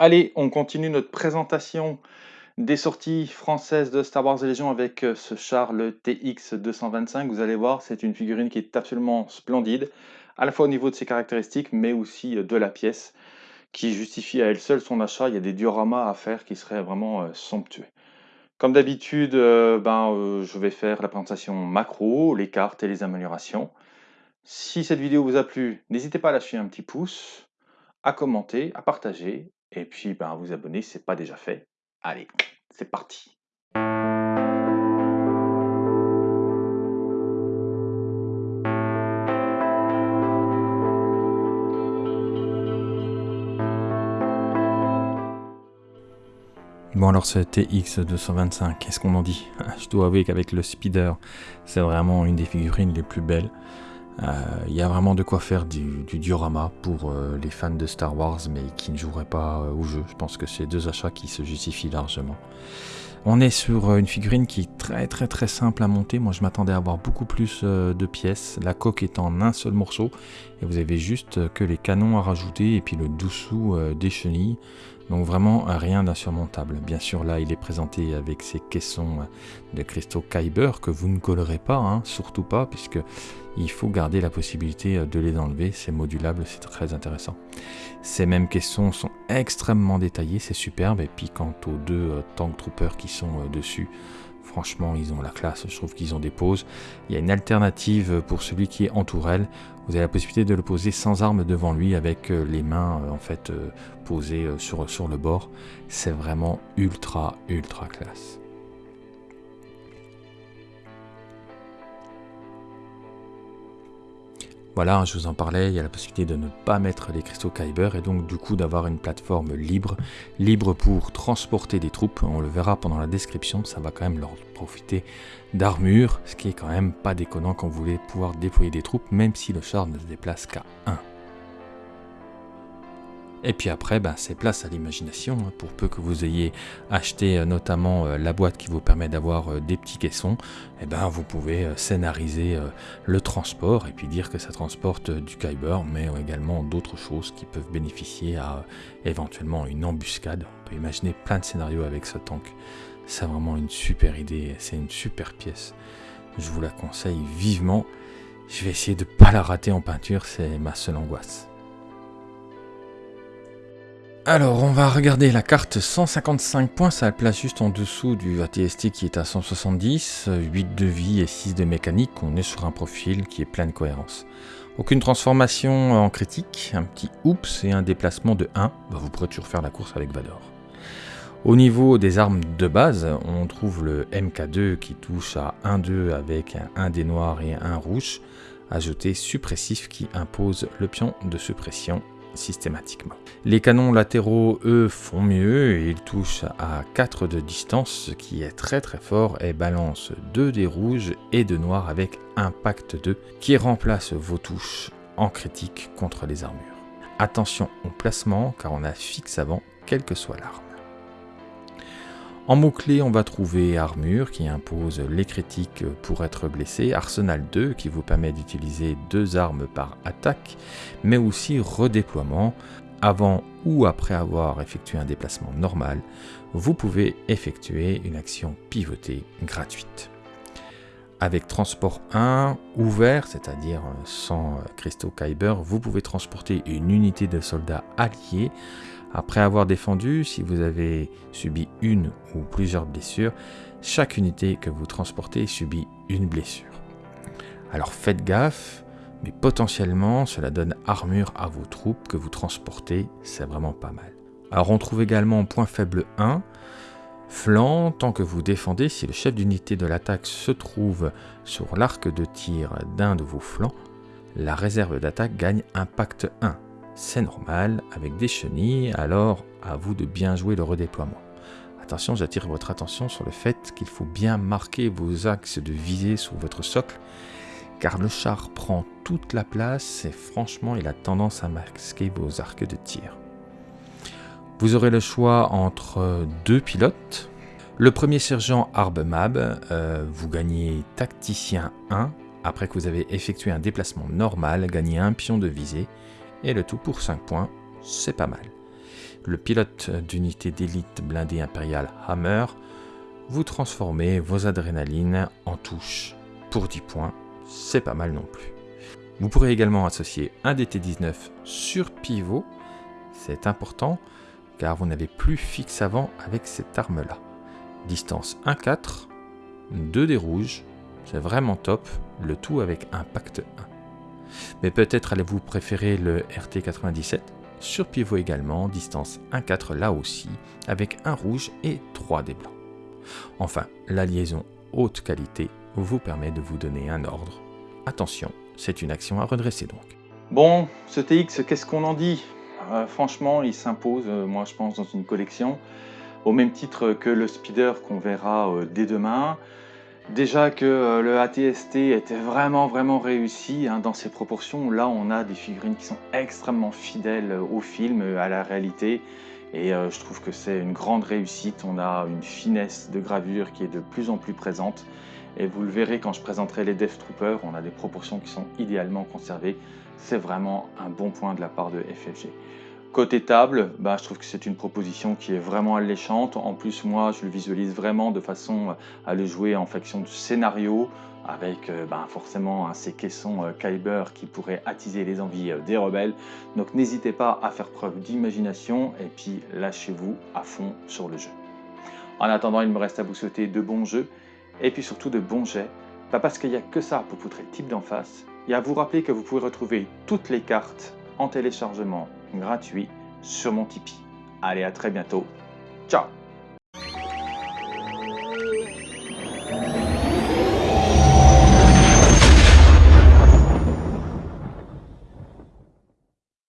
Allez, on continue notre présentation des sorties françaises de Star Wars Légion avec euh, ce char, le TX225. Vous allez voir, c'est une figurine qui est absolument splendide, à la fois au niveau de ses caractéristiques, mais aussi euh, de la pièce, qui justifie à elle seule son achat. Il y a des dioramas à faire qui seraient vraiment euh, somptueux. Comme d'habitude, ben, je vais faire la présentation macro, les cartes et les améliorations. Si cette vidéo vous a plu, n'hésitez pas à lâcher un petit pouce, à commenter, à partager et puis, ben, vous abonner si ce n'est pas déjà fait. Allez, c'est parti. Bon alors ce TX225, qu'est-ce qu'on en dit? Je dois avouer qu'avec le speeder, c'est vraiment une des figurines les plus belles. Il euh, y a vraiment de quoi faire du, diorama pour euh, les fans de Star Wars, mais qui ne joueraient pas euh, au jeu. Je pense que c'est deux achats qui se justifient largement. On est sur une figurine qui est très très très simple à monter. Moi je m'attendais à avoir beaucoup plus de pièces. La coque est en un seul morceau et vous avez juste que les canons à rajouter et puis le dessous des chenilles. Donc vraiment rien d'insurmontable. Bien sûr là il est présenté avec ces caissons de cristaux Kyber que vous ne collerez pas, hein, surtout pas, puisque il faut garder la possibilité de les enlever, c'est modulable, c'est très intéressant. Ces mêmes caissons sont extrêmement détaillés, c'est superbe, et puis quant aux deux euh, Tank Troopers qui sont euh, dessus, franchement ils ont la classe, je trouve qu'ils ont des poses. Il y a une alternative pour celui qui est en tourelle, vous avez la possibilité de le poser sans arme devant lui avec euh, les mains en fait posées sur, sur le bord. C'est vraiment ultra ultra classe. Voilà, je vous en parlais, il y a la possibilité de ne pas mettre les cristaux Kyber et donc du coup d'avoir une plateforme libre, libre pour transporter des troupes. On le verra pendant la description, ça va quand même leur profiter d'armure, ce qui est quand même pas déconnant quand vous voulez pouvoir déployer des troupes, même si le char ne se déplace qu'à 1. Et puis après, ben, c'est place à l'imagination, hein. pour peu que vous ayez acheté euh, notamment euh, la boîte qui vous permet d'avoir euh, des petits caissons, et eh ben, vous pouvez scénariser le transport et puis dire que ça transporte du Kyber, mais également d'autres choses qui peuvent bénéficier à éventuellement une embuscade. On peut imaginer plein de scénarios avec ce tank. C'est vraiment une super idée, c'est une super pièce. Je vous la conseille vivement. Je vais essayer de ne pas la rater en peinture, c'est ma seule angoisse. Alors, on va regarder la carte 155 points, ça le place juste en dessous du ATST qui est à 170, 8 de vie et 6 de mécanique, on est sur un profil qui est plein de cohérence. Aucune transformation en critique, un petit oups et un déplacement de 1, bah, vous pourrez toujours faire la course avec Vador. Au niveau des armes de base, on trouve le MK2 qui touche à 1-2 avec un dé noir et un rouge, ajouté suppressif qui impose le pion de suppression systématiquement. Les canons latéraux, eux, font mieux, ils touchent à 4 de distance, ce qui est très très fort, et balance 2 des rouges et de noirs avec impact 2, qui remplace vos touches en critique contre les armures. Attention au placement, car on a fixe avant, quelle que soit l'arme. En mots-clés, on va trouver armure qui impose les critiques pour être blessé, arsenal 2 qui vous permet d'utiliser deux armes par attaque, mais aussi redéploiement. Avant ou après avoir effectué un déplacement normal, vous pouvez effectuer une action pivotée gratuite. Avec transport 1 ouvert, c'est-à-dire sans cristaux Kyber, vous pouvez transporter une unité de soldats alliés après avoir défendu, si vous avez subi une ou plusieurs blessures, chaque unité que vous transportez subit une blessure. Alors faites gaffe, mais potentiellement cela donne armure à vos troupes que vous transportez, c'est vraiment pas mal. Alors on trouve également point faible 1, flanc, tant que vous défendez, si le chef d'unité de l'attaque se trouve sur l'arc de tir d'un de vos flancs, la réserve d'attaque gagne impact 1 c'est normal, avec des chenilles, alors à vous de bien jouer le redéploiement. Attention, j'attire votre attention sur le fait qu'il faut bien marquer vos axes de visée sur votre socle, car le char prend toute la place et franchement il a tendance à masquer vos arcs de tir. Vous aurez le choix entre deux pilotes. Le premier sergent Arbemab, euh, vous gagnez tacticien 1, après que vous avez effectué un déplacement normal, gagnez un pion de visée, et le tout pour 5 points, c'est pas mal. le pilote d'unité d'élite blindée impériale Hammer, vous transformez vos adrénalines en touches pour 10 points, c'est pas mal non plus. Vous pourrez également associer un DT19 sur pivot, c'est important car vous n'avez plus fixe avant avec cette arme là. Distance 1-4, 2 des rouges, c'est vraiment top, le tout avec impact 1. Mais peut-être allez-vous préférer le RT97 sur pivot également, distance 1-4 là aussi, avec un rouge et 3 des blancs. Enfin, la liaison haute qualité vous permet de vous donner un ordre. Attention, c'est une action à redresser donc. Bon, ce TX, qu'est-ce qu'on en dit? Euh, Franchement, il s'impose, euh, moi je pense, dans une collection, au même titre que le speeder qu'on verra euh, dès demain. Déjà que le ATST était vraiment vraiment réussi hein, dans ses proportions, là on a des figurines qui sont extrêmement fidèles au film, à la réalité, et je trouve que c'est une grande réussite, on a une finesse de gravure qui est de plus en plus présente, et vous le verrez quand je présenterai les Death Troopers, on a des proportions qui sont idéalement conservées, c'est vraiment un bon point de la part de FFG. Côté table, bah, je trouve que c'est une proposition qui est vraiment alléchante. En plus, moi, je le visualise vraiment de façon à le jouer en faction de scénario, avec euh, bah, forcément ces caissons euh, Kyber qui pourraient attiser les envies euh, des rebelles. Donc n'hésitez pas à faire preuve d'imagination et puis lâchez-vous à fond sur le jeu. En attendant, il me reste à vous souhaiter de bons jeux et puis surtout de bons jets. Pas parce qu'il n'y a que ça pour poutrer le type d'en face, et à vous rappeler que vous pouvez retrouver toutes les cartes en téléchargement gratuit sur mon Tipeee. Allez, à très bientôt. Ciao